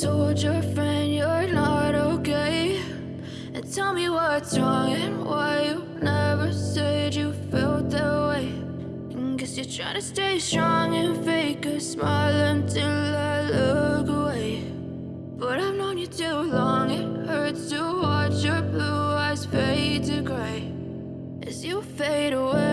told your friend you're not okay. And tell me what's wrong and why you never said you felt that way. And Guess you're trying to stay strong and fake a smile until I look away. But I've known you too long, it hurts to watch your blue eyes fade to gray. As you fade away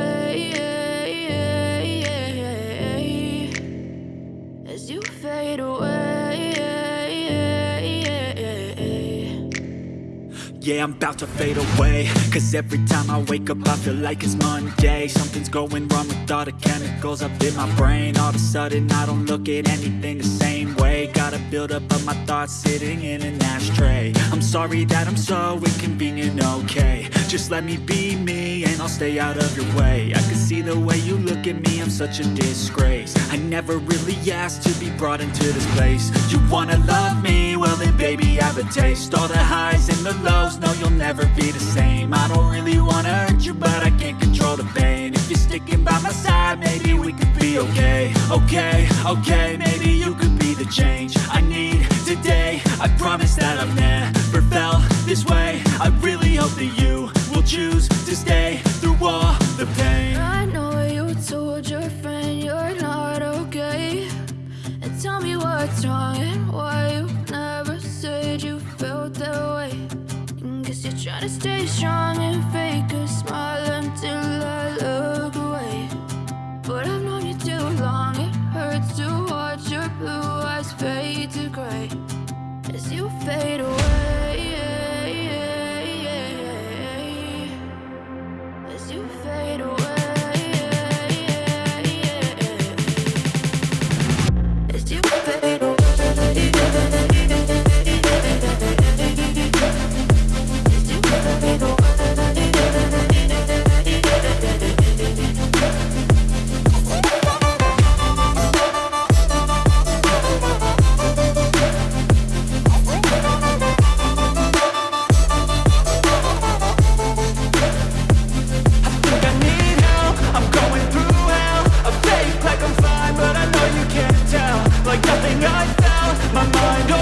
Yeah, I'm about to fade away. Cause every time I wake up I feel like it's Monday. Something's going wrong with all the chemicals up in my brain. All of a sudden I don't look at anything the same way. Gotta build up of my thoughts sitting in an ashtray. I'm sorry that I'm so inconvenient, okay. Just let me be me and I'll stay out of your way. I can see the way you look at me, I'm such a disgrace. I never really asked to be brought into this place. You wanna love me? Well then baby I have a taste. All the highs and the lows, no you'll never be the same. I don't really wanna hurt you but I can't control the pain. If you're sticking by my side maybe we could be okay. Okay, okay, maybe you could be the change I need today. I promise that I've never felt this way. I really hope that you will choose to stay through all the pain fade away Like nothing I felt My mind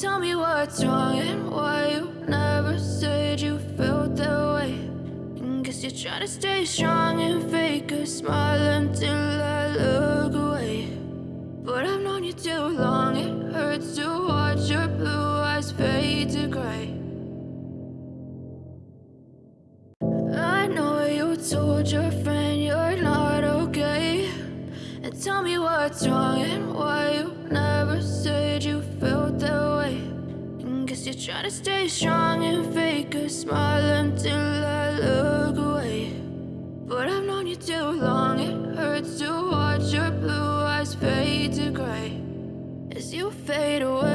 tell me what's wrong and why you never said you felt that way. And Guess you're trying to stay strong and fake a smile until I look away. But I've known you too long, it hurts to watch your blue eyes fade to gray. I know you told your friend you're not okay. And tell me what's wrong and why you never said you you're trying to stay strong and fake a smile until I look away. But I've known you too long, it hurts to watch your blue eyes fade to gray. As you fade away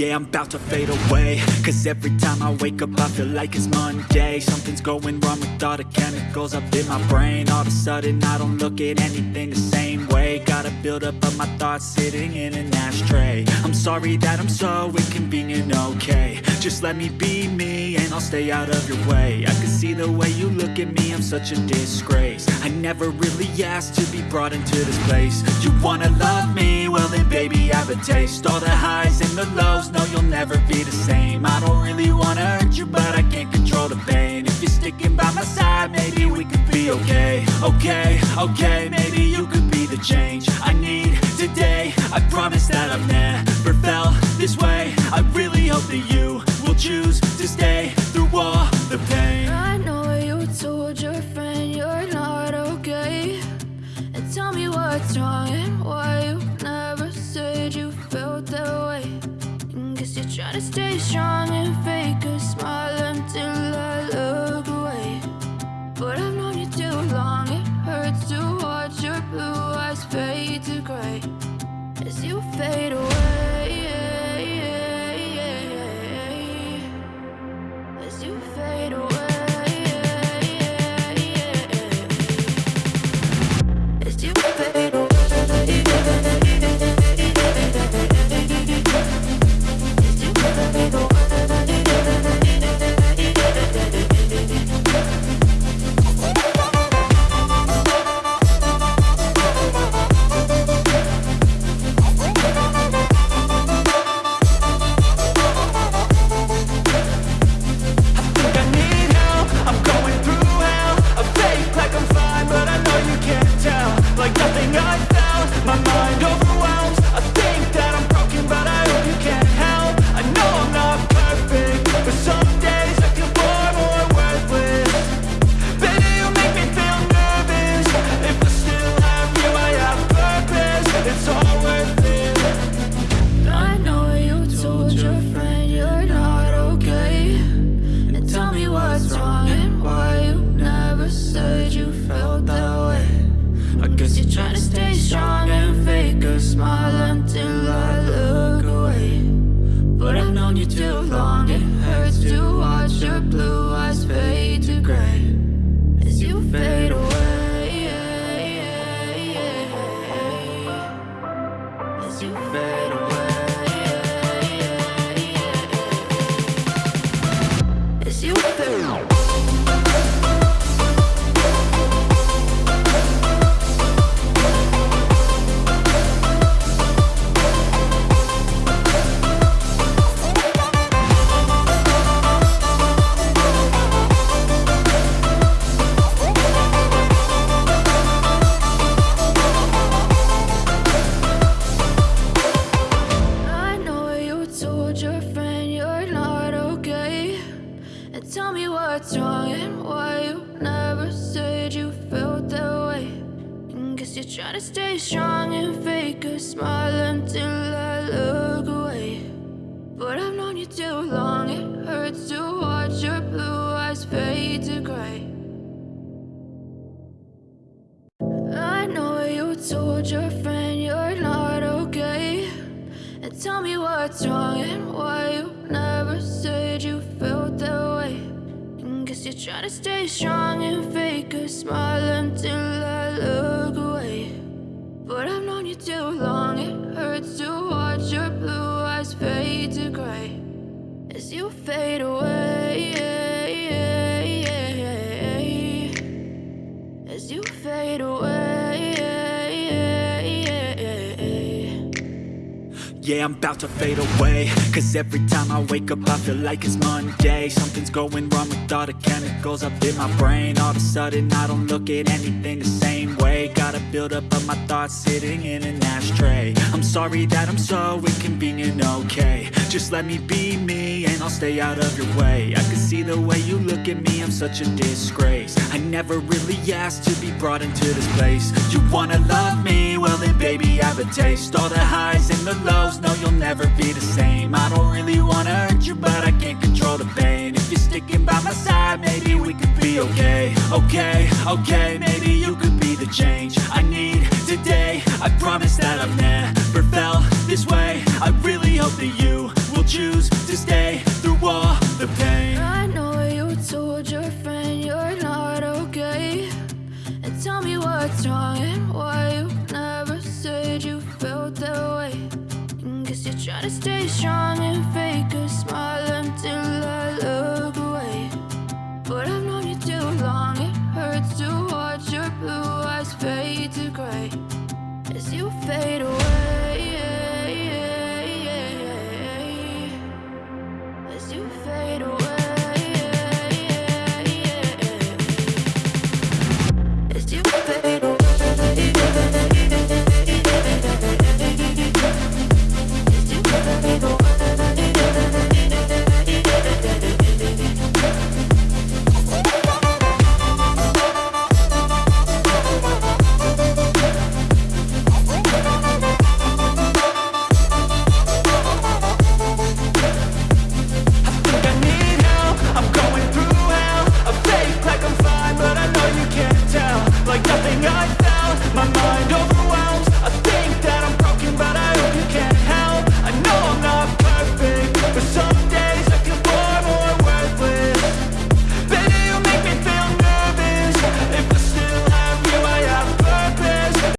Yeah, I'm about to fade away. Cause every time I wake up I feel like it's Monday. Something's going wrong with all the chemicals up in my brain. All of a sudden I don't look at anything the same way. Gotta build up of my thoughts sitting in an ashtray. I'm sorry that I'm so inconvenient, okay. Just let me be me and I'll stay out of your way. I can see the way you look at me, I'm such a disgrace. I never really asked to be brought into this place. You wanna love me? Well then baby I have a taste. All Okay, maybe you could be the change I need today. I promise that I've never felt this way. I really hope that you will choose to stay through all the pain. I know you told your friend you're not okay. And tell me what's wrong and why you never said you felt that way. Guess you're trying to stay strong to gray tell me what's wrong and why you never said you felt that way. And Guess you're trying to stay strong and fake a smile until I look away. But I've known you too long, it hurts to watch your blue eyes fade to gray. I know you told your friend you're not okay. And tell me what's wrong and why you never said you Guess you're trying to stay strong and fake a smile until I look away. But I've known you too long, it hurts to watch your blue eyes fade to gray. As you fade away Yeah, I'm about to fade away. Cause every time I wake up I feel like it's Monday. Something's going wrong with all the chemicals up in my brain. All of a sudden I don't look at anything the same way. Gotta build up of my thoughts sitting in an ashtray. I'm sorry that I'm so inconvenient, okay. Just let me be me and I'll stay out of your way. I can see the way you look at me, I'm such a disgrace. I never really asked to be brought into this place. You wanna love a taste. All the highs and the lows, no you'll never be the same. I don't really wanna hurt you but I can't control the pain. If you're sticking by my side, maybe we could be okay. Okay, okay, maybe you could be the change I need today. I promise that I've never felt this way. I really hope that you will choose away. Stay strong and fake a smile until